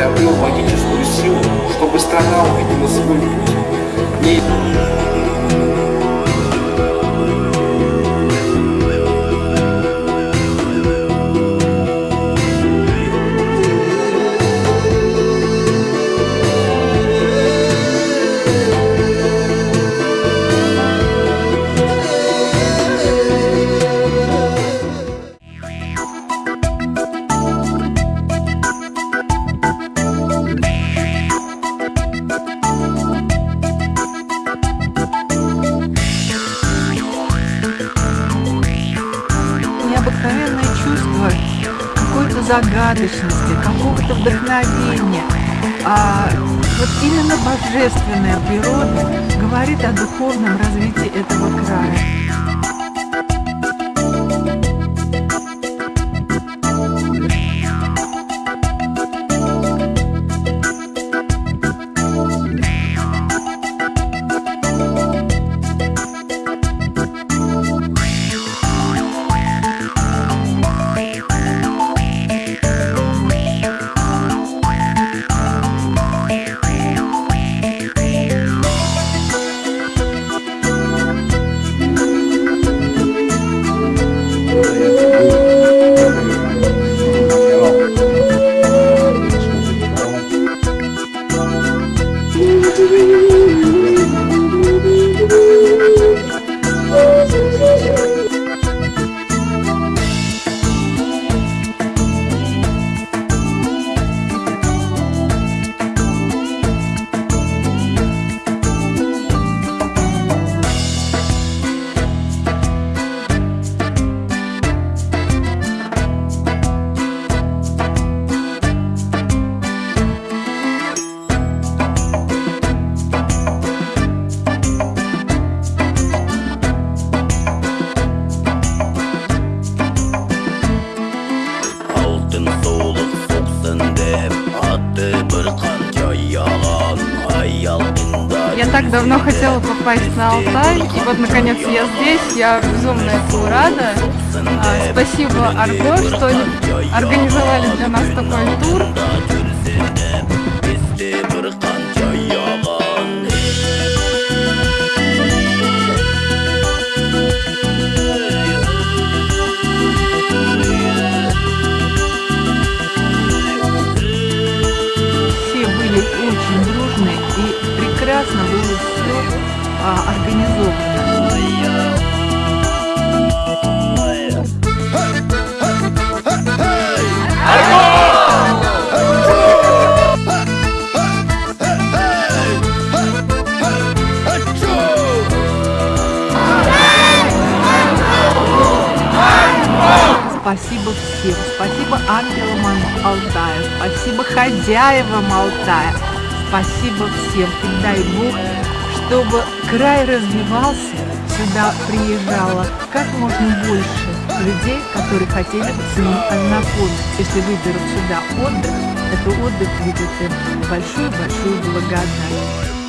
Федерации обрел магическую силу, чтобы страна увидела свой путь. Не... загадочности, какого-то вдохновения. А вот именно божественная природа говорит о духовном развитии этого края. Я так давно хотела попасть на Алтай, и вот наконец я здесь, я безумно этому рада. А, спасибо Арго, что организовали для нас такой тур. Очень дружные и прекрасно было все а, организовано. Спасибо всем. Спасибо ангелам Ан- Алтая. Спасибо хозяевам Алтая. Спасибо всем. И дай Бог, чтобы край развивался, сюда приезжало как можно больше людей, которые хотели бы с ним ознакомиться. Если выберут сюда отдых, это отдых будет большую-большую благодарность.